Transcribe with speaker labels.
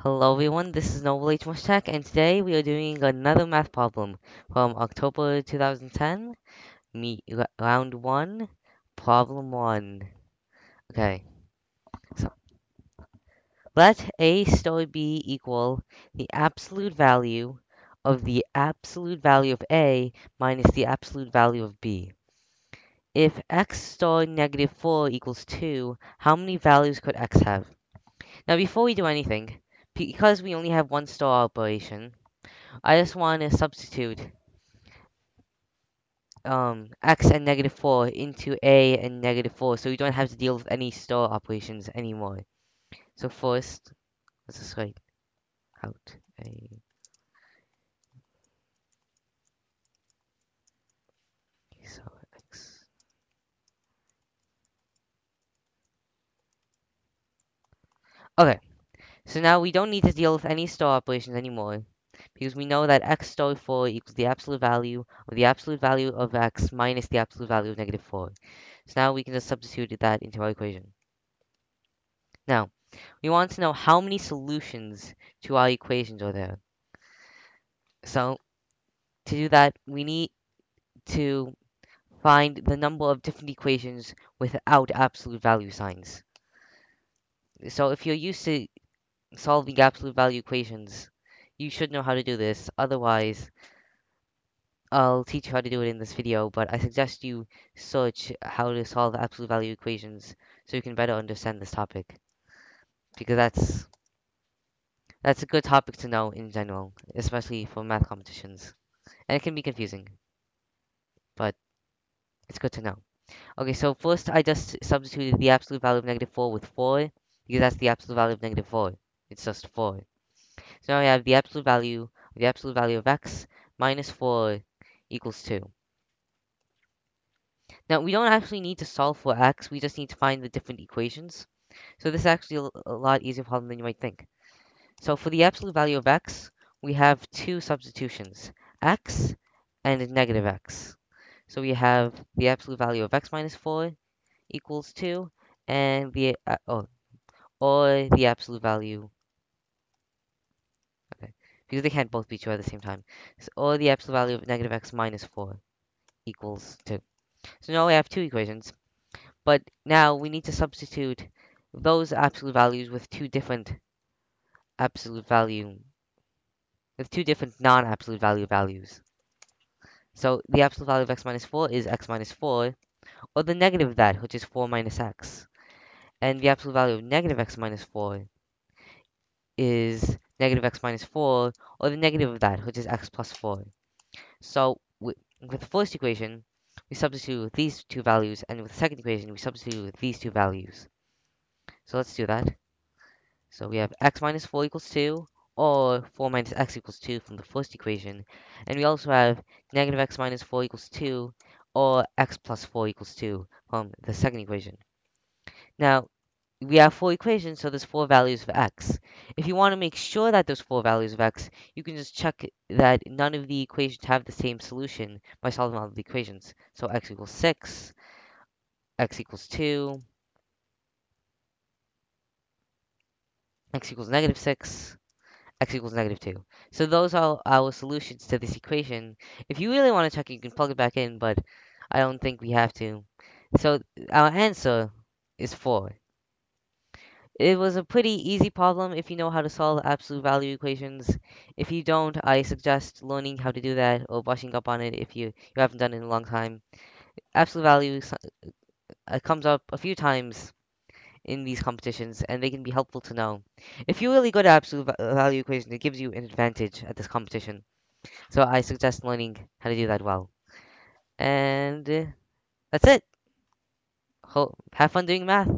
Speaker 1: Hello everyone, this is Noble H. Mushtaq, and today we are doing another math problem from October 2010, me, round 1, problem 1. Okay, so let A star B equal the absolute value of the absolute value of A minus the absolute value of B. If x star negative 4 equals 2, how many values could x have? Now before we do anything, because we only have one star operation, I just want to substitute um, x and negative 4 into a and negative 4 so we don't have to deal with any star operations anymore. So first, let's just write out a so x. Okay, so now we don't need to deal with any star operations anymore because we know that x star 4 equals the absolute value of the absolute value of x minus the absolute value of negative 4. So now we can just substitute that into our equation. Now, we want to know how many solutions to our equations are there. So, to do that, we need to find the number of different equations without absolute value signs. So if you're used to solving absolute value equations, you should know how to do this. Otherwise, I'll teach you how to do it in this video, but I suggest you search how to solve absolute value equations so you can better understand this topic. Because that's that's a good topic to know in general, especially for math competitions. And it can be confusing, but it's good to know. Okay, so first I just substituted the absolute value of negative 4 with 4, because that's the absolute value of negative 4. It's just 4. So now I have the absolute value, the absolute value of x minus 4 equals 2. Now, we don't actually need to solve for x, we just need to find the different equations. So this is actually a lot easier problem than you might think. So for the absolute value of x, we have two substitutions, x and negative x. So we have the absolute value of x minus 4 equals 2, and the, uh, oh, or the absolute value, because they can't both be true at the same time, so, or the absolute value of negative x minus 4 equals 2. So now we have two equations, but now we need to substitute those absolute values with two different absolute value, with two different non-absolute value values. So the absolute value of x minus 4 is x minus 4, or the negative of that, which is 4 minus x. And the absolute value of negative x minus 4 is negative x minus 4, or the negative of that, which is x plus 4. So with, with the first equation, we substitute these two values, and with the second equation, we substitute these two values. So let's do that. So we have x minus 4 equals 2, or 4 minus x equals 2 from the first equation. And we also have negative x minus 4 equals 2, or x plus 4 equals 2 from the second equation. Now, we have four equations, so there's four values of x. If you want to make sure that there's four values of x, you can just check that none of the equations have the same solution by solving all of the equations. So x equals 6, x equals 2, x equals negative 6, x equals negative 2. So those are our solutions to this equation. If you really want to check, you can plug it back in, but I don't think we have to. So our answer is 4. It was a pretty easy problem if you know how to solve absolute value equations. If you don't, I suggest learning how to do that or brushing up on it if you, you haven't done it in a long time. Absolute value uh, comes up a few times in these competitions, and they can be helpful to know. If you're really good at absolute value equations, it gives you an advantage at this competition. So I suggest learning how to do that well. And uh, that's it. Have fun doing math.